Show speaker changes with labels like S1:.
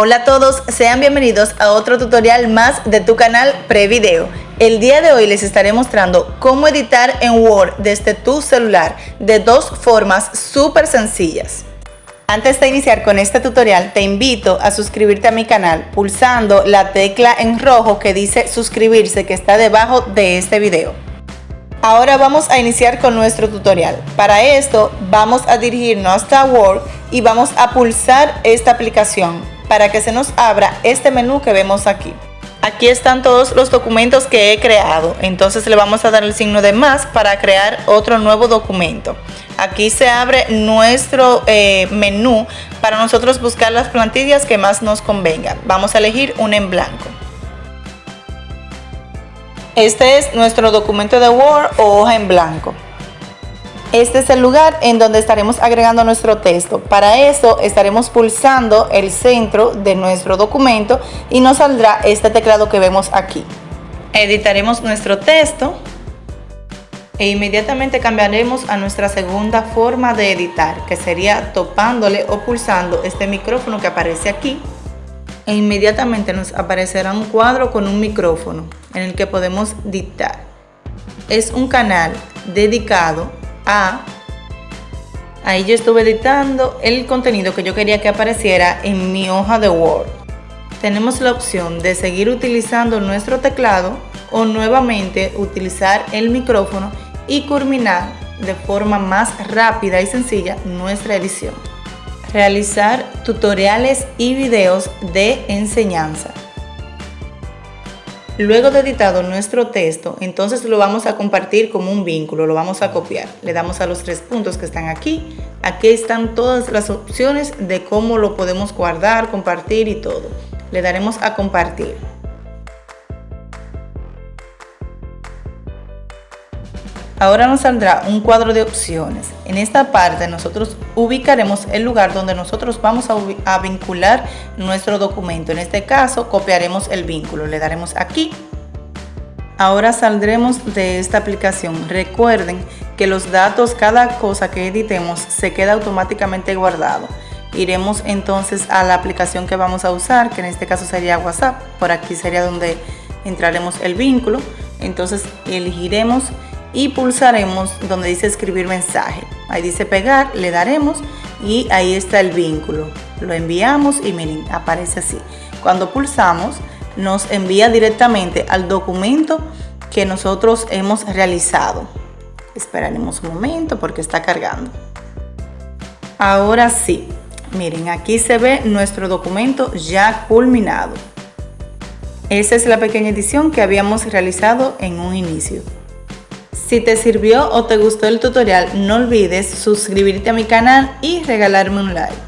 S1: Hola a todos, sean bienvenidos a otro tutorial más de tu canal Prevideo. El día de hoy les estaré mostrando cómo editar en Word desde tu celular de dos formas súper sencillas. Antes de iniciar con este tutorial te invito a suscribirte a mi canal pulsando la tecla en rojo que dice suscribirse que está debajo de este video. Ahora vamos a iniciar con nuestro tutorial. Para esto vamos a dirigirnos hasta Word y vamos a pulsar esta aplicación para que se nos abra este menú que vemos aquí. Aquí están todos los documentos que he creado, entonces le vamos a dar el signo de más para crear otro nuevo documento. Aquí se abre nuestro eh, menú para nosotros buscar las plantillas que más nos convengan. Vamos a elegir un en blanco. Este es nuestro documento de Word o hoja en blanco. Este es el lugar en donde estaremos agregando nuestro texto. Para eso estaremos pulsando el centro de nuestro documento y nos saldrá este teclado que vemos aquí. Editaremos nuestro texto e inmediatamente cambiaremos a nuestra segunda forma de editar, que sería topándole o pulsando este micrófono que aparece aquí. E inmediatamente nos aparecerá un cuadro con un micrófono en el que podemos dictar. Es un canal dedicado ahí yo estuve editando el contenido que yo quería que apareciera en mi hoja de Word. Tenemos la opción de seguir utilizando nuestro teclado o nuevamente utilizar el micrófono y culminar de forma más rápida y sencilla nuestra edición. Realizar tutoriales y videos de enseñanza. Luego de editado nuestro texto, entonces lo vamos a compartir como un vínculo, lo vamos a copiar. Le damos a los tres puntos que están aquí. Aquí están todas las opciones de cómo lo podemos guardar, compartir y todo. Le daremos a compartir. Ahora nos saldrá un cuadro de opciones. En esta parte nosotros ubicaremos el lugar donde nosotros vamos a, vincular nuestro documento. En este caso copiaremos el vínculo, le daremos aquí. Ahora saldremos de esta aplicación. Recuerden que los datos, cada cosa que editemos se queda automáticamente guardado. Iremos entonces a la aplicación que vamos a usar, que en este caso sería WhatsApp. Por aquí sería donde entraremos el vínculo. Entonces elegiremos y pulsaremos donde dice escribir mensaje. Ahí dice pegar, le daremos y ahí está el vínculo. Lo enviamos y miren, aparece así. Cuando pulsamos nos envía directamente al documento que nosotros hemos realizado. Esperaremos un momento porque está cargando. Ahora sí, miren, aquí se ve nuestro documento ya culminado. Esa es la pequeña edición que habíamos realizado en un inicio. Si te sirvió o te gustó el tutorial, no olvides suscribirte a mi canal y regalarme un like.